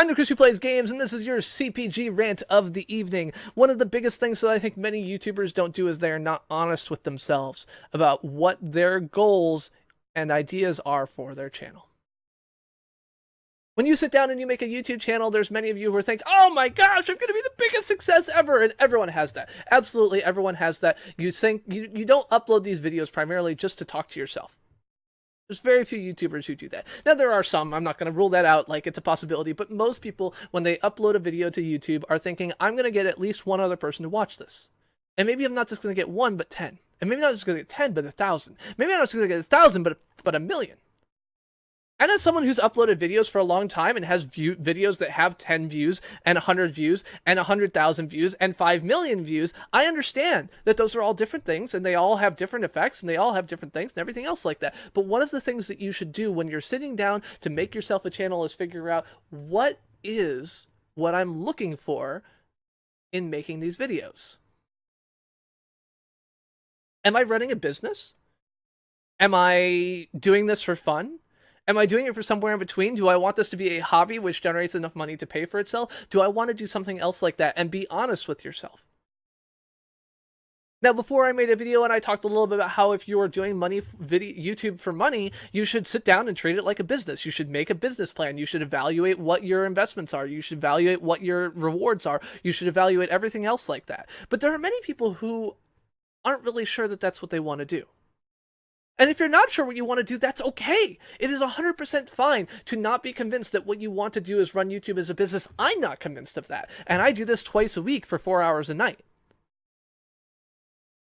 I'm the Chris who plays games, and this is your CPG rant of the evening. One of the biggest things that I think many YouTubers don't do is they are not honest with themselves about what their goals and ideas are for their channel. When you sit down and you make a YouTube channel, there's many of you who are thinking, oh my gosh, I'm going to be the biggest success ever. And everyone has that. Absolutely, everyone has that. You think you, you don't upload these videos primarily just to talk to yourself. There's very few YouTubers who do that. Now, there are some, I'm not going to rule that out like it's a possibility, but most people, when they upload a video to YouTube, are thinking, I'm going to get at least one other person to watch this. And maybe I'm not just going to get one, but 10. And maybe I'm not just going to get 10, but a 1,000. Maybe I'm not just going to get a 1,000, but, but a million. And as someone who's uploaded videos for a long time and has view videos that have 10 views and 100 views and 100,000 views and 5 million views, I understand that those are all different things and they all have different effects and they all have different things and everything else like that. But one of the things that you should do when you're sitting down to make yourself a channel is figure out what is what I'm looking for in making these videos. Am I running a business? Am I doing this for fun? Am I doing it for somewhere in between? Do I want this to be a hobby which generates enough money to pay for itself? Do I want to do something else like that? And be honest with yourself. Now, before I made a video and I talked a little bit about how if you are doing money video YouTube for money, you should sit down and treat it like a business. You should make a business plan. You should evaluate what your investments are. You should evaluate what your rewards are. You should evaluate everything else like that. But there are many people who aren't really sure that that's what they want to do. And if you're not sure what you want to do, that's okay. It is 100% fine to not be convinced that what you want to do is run YouTube as a business. I'm not convinced of that. And I do this twice a week for four hours a night.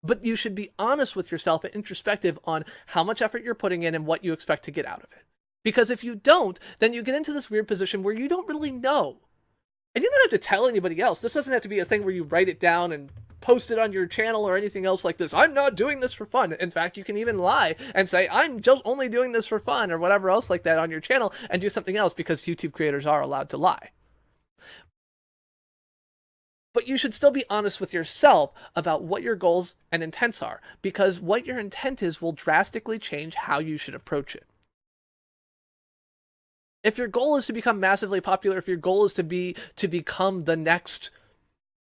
But you should be honest with yourself and introspective on how much effort you're putting in and what you expect to get out of it. Because if you don't, then you get into this weird position where you don't really know. And you don't have to tell anybody else. This doesn't have to be a thing where you write it down and post it on your channel or anything else like this. I'm not doing this for fun. In fact, you can even lie and say, I'm just only doing this for fun or whatever else like that on your channel and do something else because YouTube creators are allowed to lie. But you should still be honest with yourself about what your goals and intents are because what your intent is will drastically change how you should approach it if your goal is to become massively popular, if your goal is to be to become the next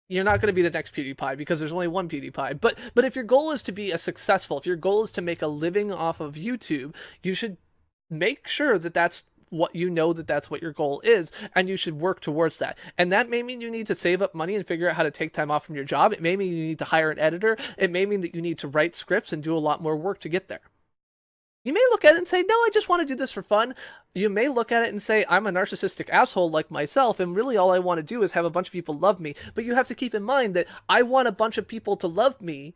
you're not going to be the next PewDiePie because there's only one PewDiePie. But but if your goal is to be a successful, if your goal is to make a living off of YouTube, you should make sure that that's what you know that that's what your goal is and you should work towards that. And that may mean you need to save up money and figure out how to take time off from your job. It may mean you need to hire an editor. It may mean that you need to write scripts and do a lot more work to get there you may look at it and say, no, I just want to do this for fun. You may look at it and say, I'm a narcissistic asshole like myself, and really all I want to do is have a bunch of people love me. But you have to keep in mind that I want a bunch of people to love me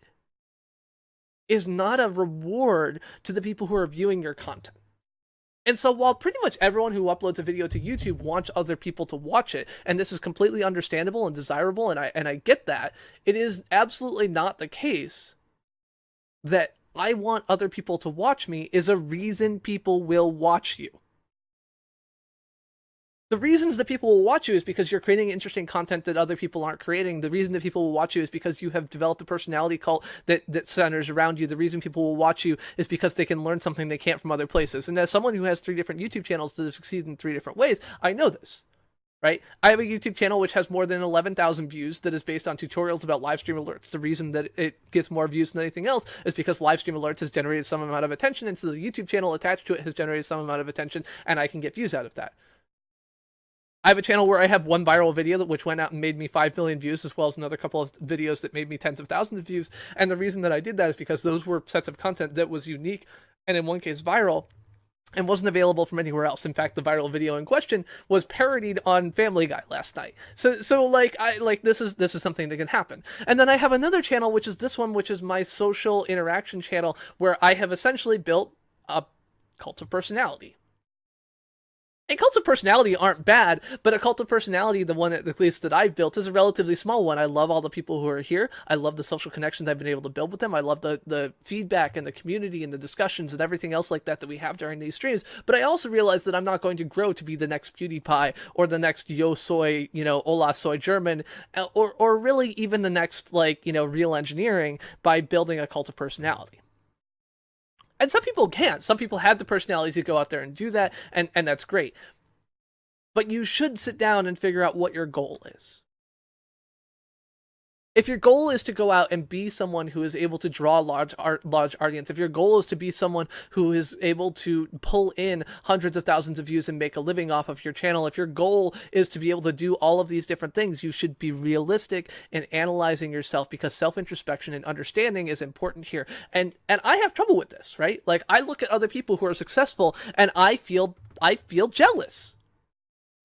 is not a reward to the people who are viewing your content. And so while pretty much everyone who uploads a video to YouTube wants other people to watch it, and this is completely understandable and desirable, and I and I get that, it is absolutely not the case that I want other people to watch me is a reason people will watch you. The reasons that people will watch you is because you're creating interesting content that other people aren't creating. The reason that people will watch you is because you have developed a personality cult that, that centers around you. The reason people will watch you is because they can learn something they can't from other places. And as someone who has three different YouTube channels that have succeeded in three different ways, I know this right? I have a YouTube channel which has more than 11,000 views that is based on tutorials about live stream alerts. The reason that it gets more views than anything else is because live stream alerts has generated some amount of attention, and so the YouTube channel attached to it has generated some amount of attention, and I can get views out of that. I have a channel where I have one viral video that which went out and made me 5 million views, as well as another couple of videos that made me tens of thousands of views. And the reason that I did that is because those were sets of content that was unique, and in one case viral, and wasn't available from anywhere else. In fact, the viral video in question was parodied on Family Guy last night. So so like I like this is this is something that can happen. And then I have another channel which is this one which is my social interaction channel where I have essentially built a cult of personality. And cults of personality aren't bad, but a cult of personality, the one at least that I've built, is a relatively small one. I love all the people who are here. I love the social connections I've been able to build with them. I love the, the feedback and the community and the discussions and everything else like that that we have during these streams. But I also realize that I'm not going to grow to be the next PewDiePie or the next Yo Soy, you know, Hola Soy German, uh, or, or really even the next, like, you know, real engineering by building a cult of personality and some people can't. Some people have the personality to go out there and do that, and, and that's great. but you should sit down and figure out what your goal is if your goal is to go out and be someone who is able to draw large art, large audience, if your goal is to be someone who is able to pull in hundreds of thousands of views and make a living off of your channel, if your goal is to be able to do all of these different things, you should be realistic in analyzing yourself because self-introspection and understanding is important here. And and I have trouble with this, right? Like I look at other people who are successful and I feel I feel jealous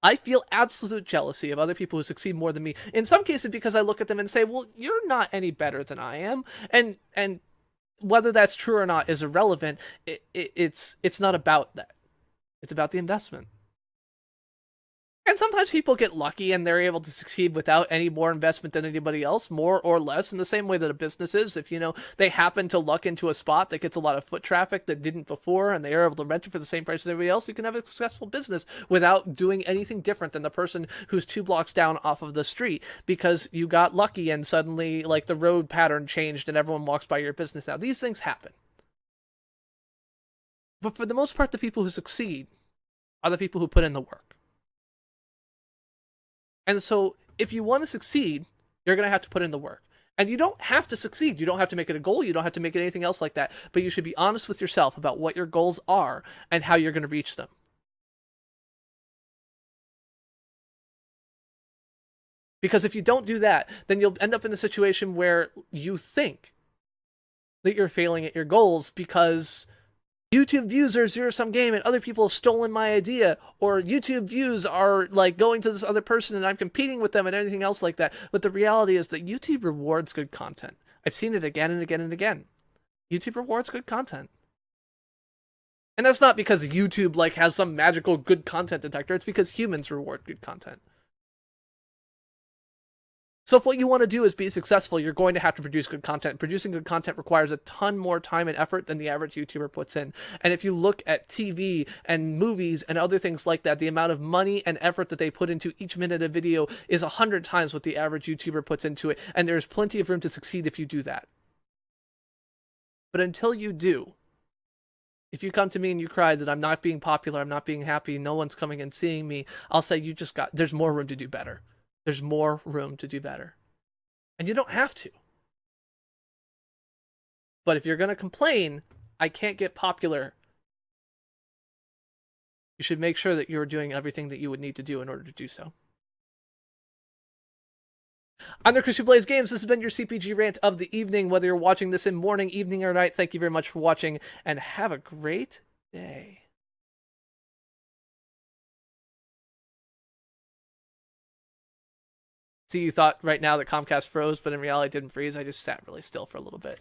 I feel absolute jealousy of other people who succeed more than me. In some cases, because I look at them and say, "Well, you're not any better than I am," and and whether that's true or not is irrelevant. It, it, it's it's not about that. It's about the investment. And sometimes people get lucky and they're able to succeed without any more investment than anybody else, more or less, in the same way that a business is. If, you know, they happen to luck into a spot that gets a lot of foot traffic that didn't before and they are able to rent it for the same price as everybody else, you can have a successful business without doing anything different than the person who's two blocks down off of the street because you got lucky and suddenly, like, the road pattern changed and everyone walks by your business now. These things happen. But for the most part, the people who succeed are the people who put in the work. And so if you want to succeed, you're going to have to put in the work. And you don't have to succeed. You don't have to make it a goal. You don't have to make it anything else like that. But you should be honest with yourself about what your goals are and how you're going to reach them. Because if you don't do that, then you'll end up in a situation where you think that you're failing at your goals because YouTube views are a zero sum game and other people have stolen my idea, or YouTube views are like going to this other person and I'm competing with them and anything else like that. But the reality is that YouTube rewards good content. I've seen it again and again and again. YouTube rewards good content. And that's not because YouTube like has some magical good content detector, it's because humans reward good content. So if what you want to do is be successful, you're going to have to produce good content. Producing good content requires a ton more time and effort than the average YouTuber puts in. And if you look at TV and movies and other things like that, the amount of money and effort that they put into each minute of video is a hundred times what the average YouTuber puts into it. And there's plenty of room to succeed if you do that. But until you do, if you come to me and you cry that I'm not being popular, I'm not being happy, no one's coming and seeing me, I'll say you just got, there's more room to do better. There's more room to do better. And you don't have to. But if you're going to complain, I can't get popular, you should make sure that you're doing everything that you would need to do in order to do so. I'm the Chris who plays games. This has been your CPG rant of the evening. Whether you're watching this in morning, evening, or night, thank you very much for watching and have a great day. See, you thought right now that Comcast froze, but in reality it didn't freeze. I just sat really still for a little bit.